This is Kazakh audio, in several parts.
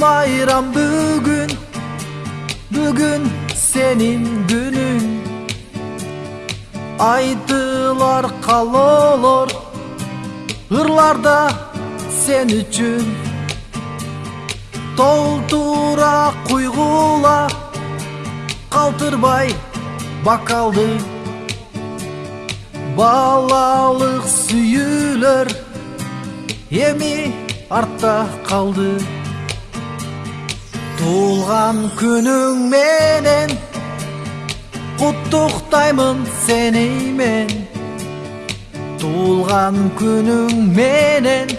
bayram bugün Bugün senin günün. Aydılar kalolor Hırlarda sen üçün. Толтура куйгула Калтырбай бакалды Балалык сүйүлөр Эми артта калды Туулган күнүң менен Куттуктаймын сени мен күнүң менен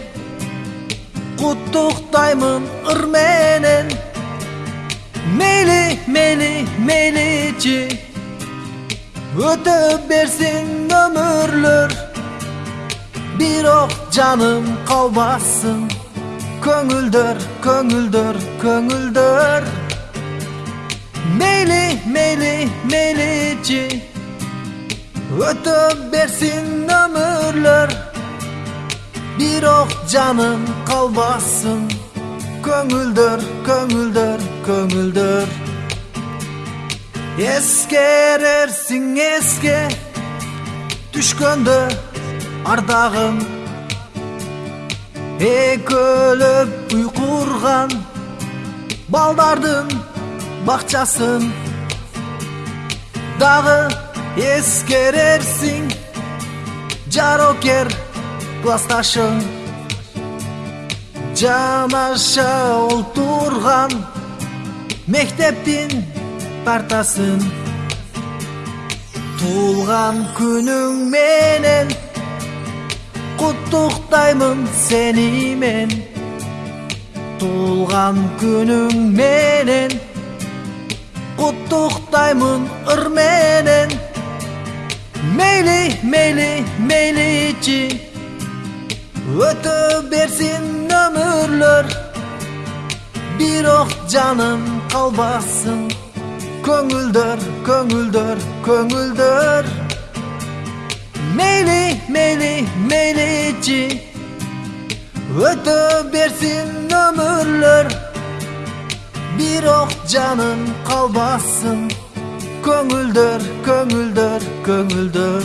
Куттуктаймын ыр менен Мейли, мейли, мейличи Өтө берсин өмүрлөр Бирок Köngüldür, köngüldür, köngüldür. Meyli, meyli, meylici Ötüp bersin ömürler. Bir ok canım kalmasın. Köngüldür, köngüldür, köngüldür. Eskerersin eske. Düşkündür ardağım ардагым Экөлөп уйкурган Балдардын бакчасын Дагы эскерерсиң Жарокер классташың Жанаша олтурган Мектептин партасын. Туулган күнүң менен Куттуктаймын сени мен Туулган күнүң менен Куттуктаймын ыр менен Мейли, мейли, мейличи Өтө берсин өмүрлөр Бирок жаным калбасын Көңүлдөр, көңүлдөр, көңүлдөр Мейли, мейличи Өтө берсин өмүрлөр Бирок жаным калбасын Көңүлдөр, көңүлдөр, көңүлдөр